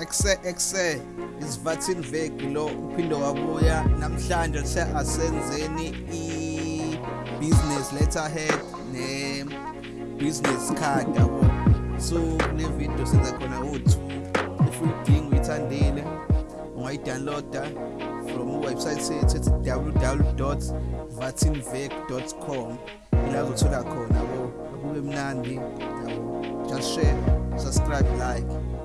exe exe isivathini veki lo uphinde wabuya namhlanje se asenzeni i-business letterhead ne-business card yabo. So kule video senza khona u-two if uyidinga uyithandile ungayidownloada from uwebsite sethu ethi www vatinvec com ila uzothola khona yabo. Kube mnandi yabo. Just share subscribe like.